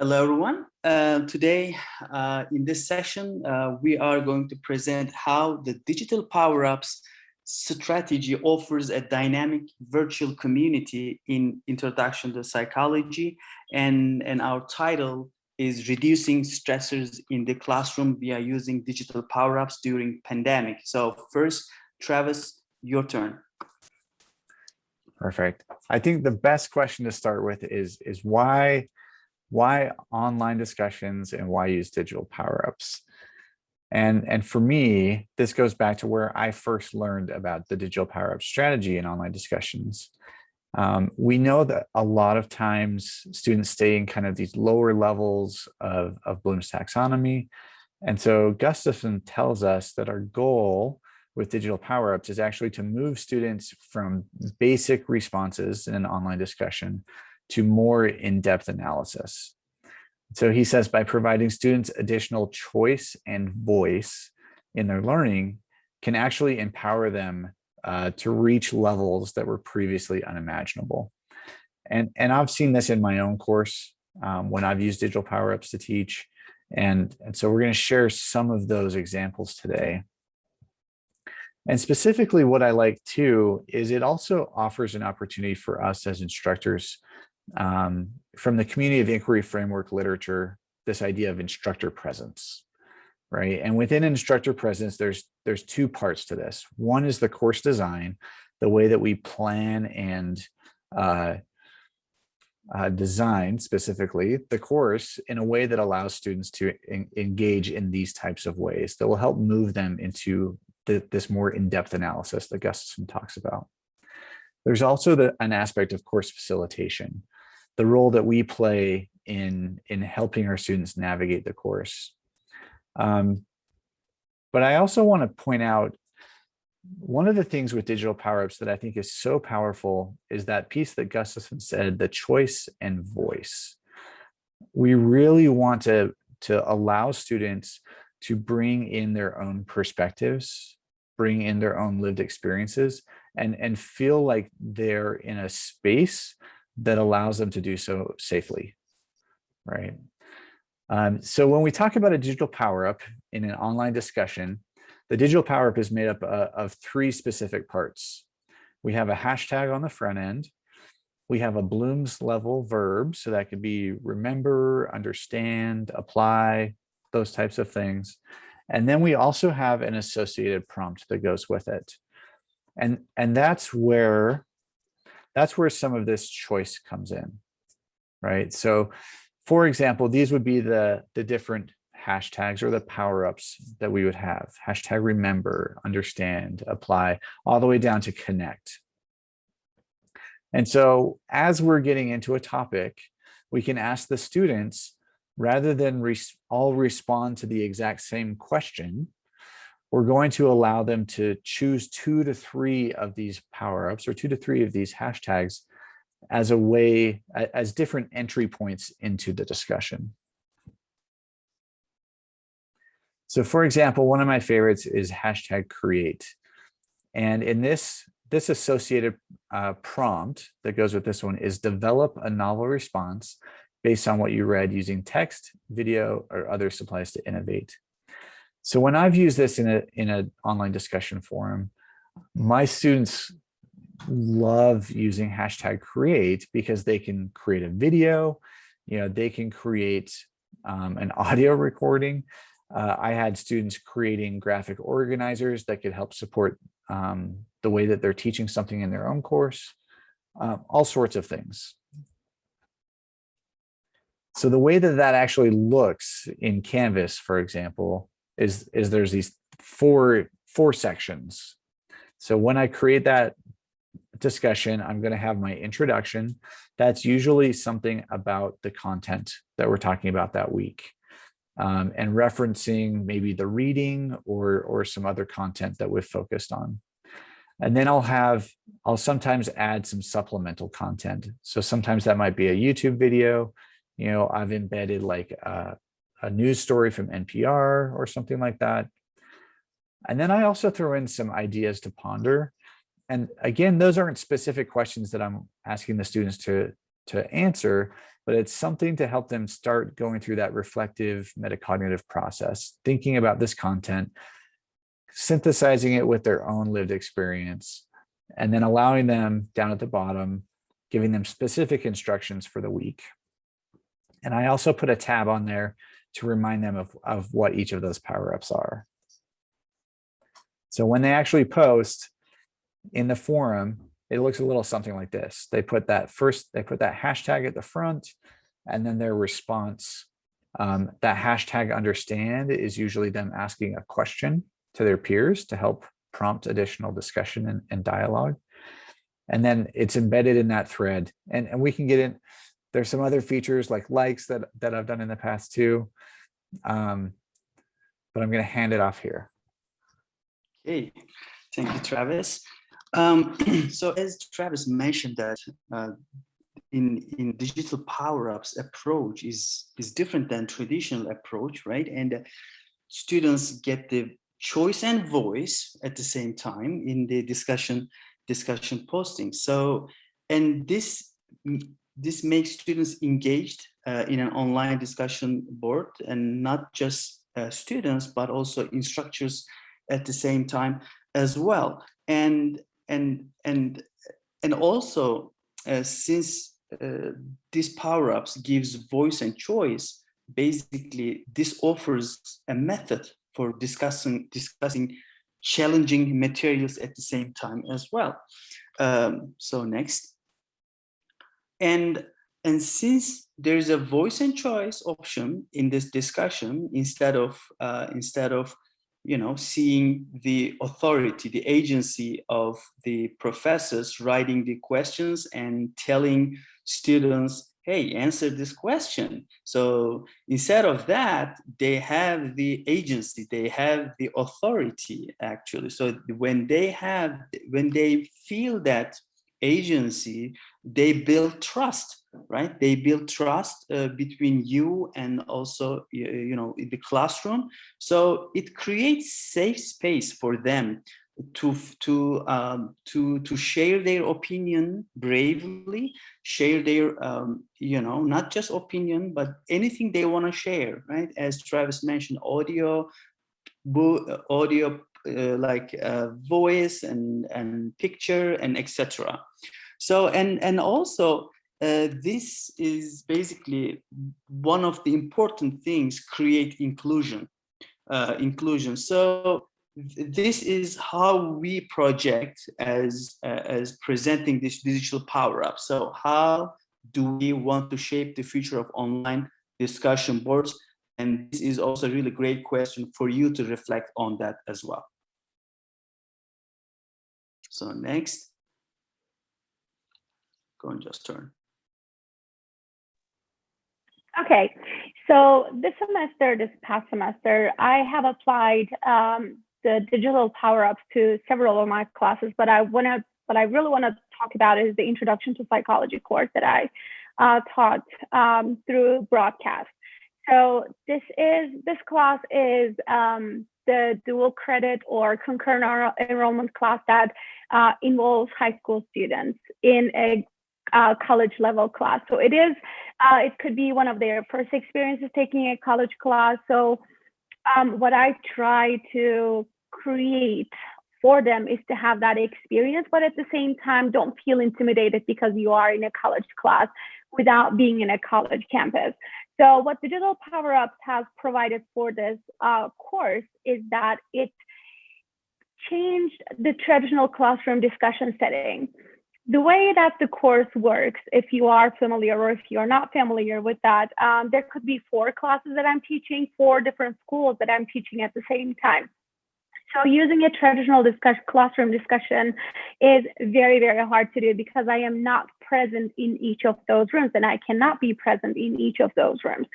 Hello, everyone. Uh, today, uh, in this session, uh, we are going to present how the digital power-ups strategy offers a dynamic virtual community in introduction to psychology. And, and our title is reducing stressors in the classroom via using digital power-ups during pandemic. So first, Travis, your turn. Perfect. I think the best question to start with is, is why why online discussions and why use digital power-ups? And, and for me, this goes back to where I first learned about the digital power-up strategy in online discussions. Um, we know that a lot of times students stay in kind of these lower levels of, of Bloom's taxonomy. And so Gustafson tells us that our goal with digital power-ups is actually to move students from basic responses in an online discussion to more in-depth analysis. So he says by providing students additional choice and voice in their learning can actually empower them uh, to reach levels that were previously unimaginable. And, and I've seen this in my own course um, when I've used digital power-ups to teach. And, and so we're going to share some of those examples today. And specifically what I like too is it also offers an opportunity for us as instructors um, from the community of inquiry framework literature, this idea of instructor presence, right? And within instructor presence, there's there's two parts to this. One is the course design, the way that we plan and uh, uh, design specifically the course in a way that allows students to engage in these types of ways that will help move them into the, this more in-depth analysis that Gustafson talks about. There's also the, an aspect of course facilitation the role that we play in in helping our students navigate the course. Um, but I also want to point out one of the things with digital power-ups that I think is so powerful is that piece that Gustafson said, the choice and voice. We really want to, to allow students to bring in their own perspectives, bring in their own lived experiences, and, and feel like they're in a space that allows them to do so safely, right? Um, so when we talk about a digital power-up in an online discussion, the digital power-up is made up uh, of three specific parts. We have a hashtag on the front end. We have a Bloom's level verb, so that could be remember, understand, apply, those types of things. And then we also have an associated prompt that goes with it. And, and that's where that's where some of this choice comes in, right? So for example, these would be the, the different hashtags or the power-ups that we would have. Hashtag remember, understand, apply, all the way down to connect. And so as we're getting into a topic, we can ask the students, rather than res all respond to the exact same question, we're going to allow them to choose two to three of these power-ups or two to three of these hashtags as a way, as different entry points into the discussion. So for example, one of my favorites is hashtag create. And in this, this associated uh, prompt that goes with this one is develop a novel response based on what you read using text, video, or other supplies to innovate. So when I've used this in a in an online discussion forum, my students love using hashtag create because they can create a video, you know, they can create um, an audio recording. Uh, I had students creating graphic organizers that could help support um, the way that they're teaching something in their own course, uh, all sorts of things. So the way that that actually looks in Canvas, for example, is is there's these four four sections. So when I create that discussion, I'm going to have my introduction. That's usually something about the content that we're talking about that week. Um, and referencing maybe the reading or or some other content that we've focused on. And then I'll have, I'll sometimes add some supplemental content. So sometimes that might be a YouTube video. You know, I've embedded like a, a news story from NPR or something like that. And then I also throw in some ideas to ponder. And again, those aren't specific questions that I'm asking the students to, to answer, but it's something to help them start going through that reflective metacognitive process, thinking about this content, synthesizing it with their own lived experience, and then allowing them down at the bottom, giving them specific instructions for the week. And I also put a tab on there to remind them of, of what each of those power-ups are. So when they actually post in the forum, it looks a little something like this. They put that first, they put that hashtag at the front and then their response. Um, that hashtag understand is usually them asking a question to their peers to help prompt additional discussion and, and dialogue. And then it's embedded in that thread. And, and we can get in, there's some other features like likes that, that I've done in the past too. Um, but I'm going to hand it off here. Okay, thank you, Travis. Um, so as Travis mentioned that uh, in, in digital power-ups approach is, is different than traditional approach, right? And uh, students get the choice and voice at the same time in the discussion discussion posting. So, and this this makes students engaged uh, in an online discussion board and not just uh, students, but also instructors at the same time as well. And and and and also uh, since uh, these power-ups gives voice and choice, basically this offers a method for discussing discussing challenging materials at the same time as well. Um, so next. And and since there is a voice and choice option in this discussion, instead of uh, instead of you know, seeing the authority, the agency of the professors writing the questions and telling students, hey, answer this question. So instead of that, they have the agency, they have the authority actually. So when they have, when they feel that agency, they build trust right? They build trust uh, between you and also, you know, the classroom. So it creates safe space for them to to um, to to share their opinion bravely, share their um, you know not just opinion but anything they want to share, right? As Travis mentioned, audio, audio uh, like uh, voice and and picture and etc. So and and also uh, this is basically one of the important things create inclusion uh, inclusion. So this is how we project as uh, as presenting this digital power up. So how do we want to shape the future of online discussion boards? And this is also a really great question for you to reflect on that as well so next go and just turn Okay, so this semester, this past semester, I have applied um, the digital power ups to several of my classes, but I want to, what I really want to talk about is the introduction to psychology course that I uh, taught um, through broadcast. So this is, this class is um, the dual credit or concurrent enrollment class that uh, involves high school students in a uh, college level class. So it is, uh, it could be one of their first experiences taking a college class. So um, what I try to create for them is to have that experience, but at the same time, don't feel intimidated because you are in a college class without being in a college campus. So what Digital Power Ups has provided for this uh, course is that it changed the traditional classroom discussion setting the way that the course works, if you are familiar or if you're not familiar with that, um, there could be four classes that I'm teaching, four different schools that I'm teaching at the same time. So using a traditional discussion, classroom discussion is very, very hard to do because I am not present in each of those rooms and I cannot be present in each of those rooms.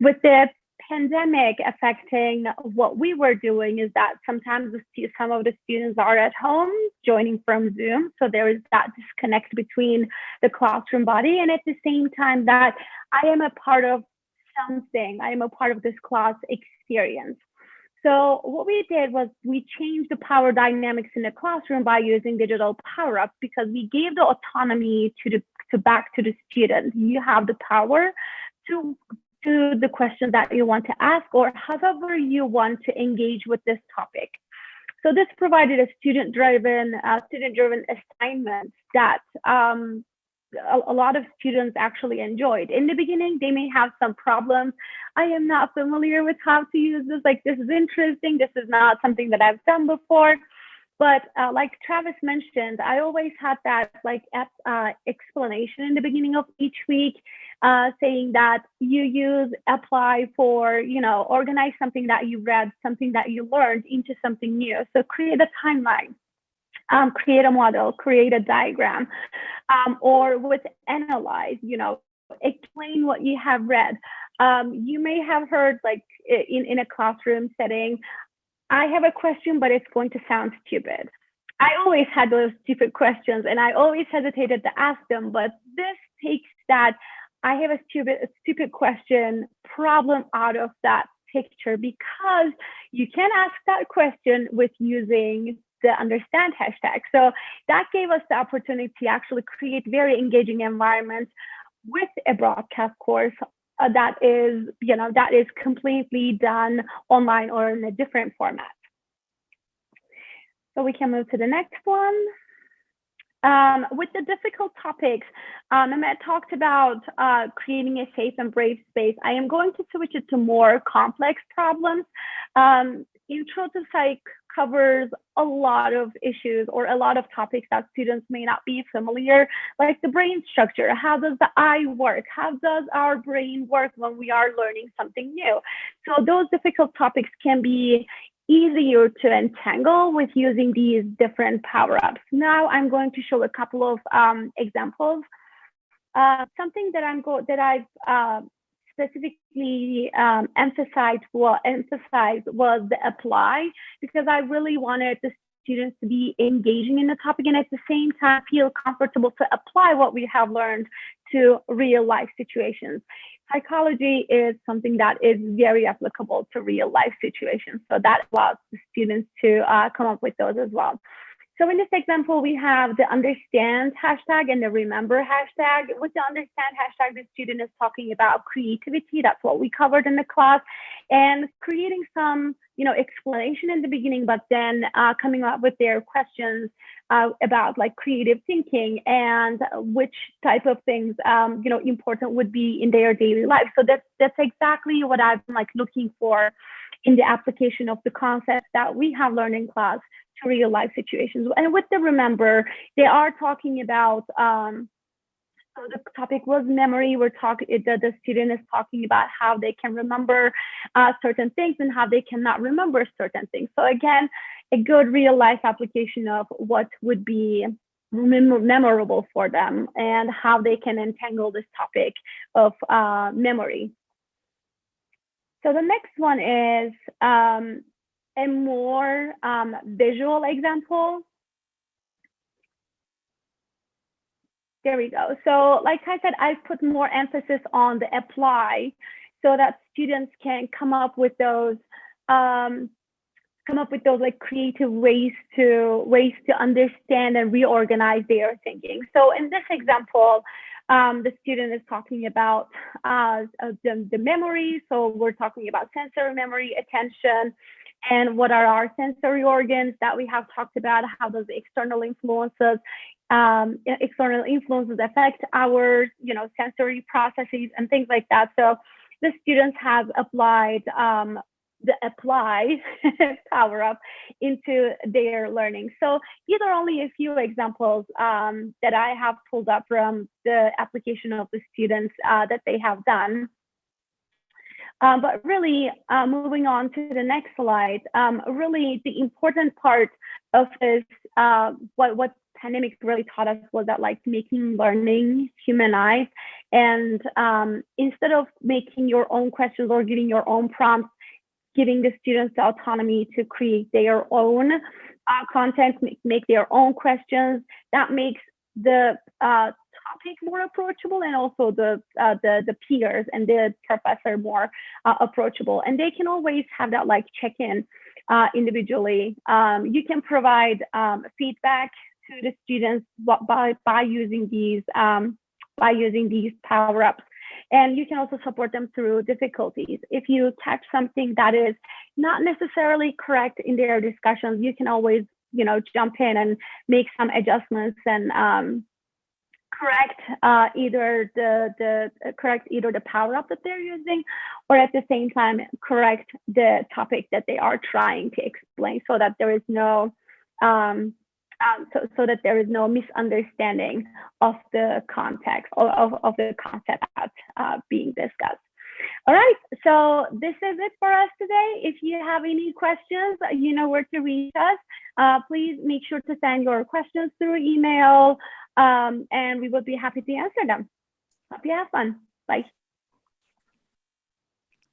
With the pandemic affecting what we were doing is that sometimes some of the students are at home joining from Zoom. So there is that disconnect between the classroom body. And at the same time that I am a part of something, I am a part of this class experience. So what we did was we changed the power dynamics in the classroom by using digital power ups because we gave the autonomy to the to back to the student. You have the power to to the question that you want to ask or however you want to engage with this topic. So this provided a student-driven uh, student-driven assignment that um, a, a, lot of students actually enjoyed. In the beginning, they may have some problems. I am not familiar with how to use this. Like, this is interesting. This is not something that I've done before. But uh, like Travis mentioned, I always had that like uh, explanation in the beginning of each week, uh, saying that you use apply for, you know, organize something that you read, something that you learned into something new. So create a timeline. Um, create a model, create a diagram, um, or with analyze, you know, explain what you have read. Um, you may have heard like in, in a classroom setting, I have a question, but it's going to sound stupid. I always had those stupid questions and I always hesitated to ask them, but this takes that I have a stupid, a stupid question problem out of that picture because you can ask that question with using the understand hashtag. So that gave us the opportunity to actually create very engaging environments with a broadcast course uh, that is, you know, that is completely done online or in a different format. So we can move to the next one. Um, with the difficult topics, um, Mehmet talked about uh, creating a safe and brave space. I am going to switch it to more complex problems. Um, intro to psych covers a lot of issues or a lot of topics that students may not be familiar, like the brain structure. How does the eye work? How does our brain work when we are learning something new? So those difficult topics can be easier to entangle with using these different power-ups. Now I'm going to show a couple of um, examples. Uh, something that I'm go that I've uh, specifically um, emphasized what emphasized was the apply because I really wanted the students to be engaging in the topic and at the same time feel comfortable to apply what we have learned to real life situations. Psychology is something that is very applicable to real life situations. So that allows the students to uh, come up with those as well. So in this example, we have the understand hashtag and the remember hashtag. With the understand hashtag, the student is talking about creativity. That's what we covered in the class and creating some, you know, explanation in the beginning, but then uh, coming up with their questions uh, about like creative thinking and which type of things, um, you know, important would be in their daily life. So that's, that's exactly what I've been like looking for in the application of the concepts that we have learned in class to real life situations. And with the remember, they are talking about um, so the topic was memory. We're talking, the, the student is talking about how they can remember uh, certain things and how they cannot remember certain things. So again, a good real life application of what would be mem memorable for them and how they can entangle this topic of uh, memory. So the next one is um, a more um, visual example. There we go. So like I said, I've put more emphasis on the apply so that students can come up with those um, come up with those like creative ways to ways to understand and reorganize their thinking. So in this example, um, the student is talking about uh, the, the memory. So we're talking about sensory memory, attention, and what are our sensory organs that we have talked about, how does external influences um, external influences affect our you know sensory processes and things like that. So the students have applied um, the apply power up into their learning. So these are only a few examples um, that I have pulled up from the application of the students uh, that they have done. Um, but really, uh, moving on to the next slide, um, really the important part of this, uh, what, what pandemic really taught us was that like making learning humanized. And um, instead of making your own questions or giving your own prompts, giving the students the autonomy to create their own uh, content, make, make, their own questions, that makes the uh, topic more approachable and also the uh, the the peers and the professor more uh, approachable and they can always have that like check-in uh, individually um, you can provide um, feedback to the students by by using these um, by using these power-ups. And you can also support them through difficulties. If you catch something that is not necessarily correct in their discussions, you can always, you know, jump in and make some adjustments and um, correct uh, either the the uh, correct either the power up that they're using, or at the same time correct the topic that they are trying to explain, so that there is no um, um, so, so that there is no misunderstanding of the context or of, of the concept that's uh, being discussed. All right, so this is it for us today. If you have any questions, you know where to reach us. Uh, please make sure to send your questions through email, um, and we would be happy to answer them. Hope you have fun. Bye.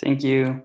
Thank you.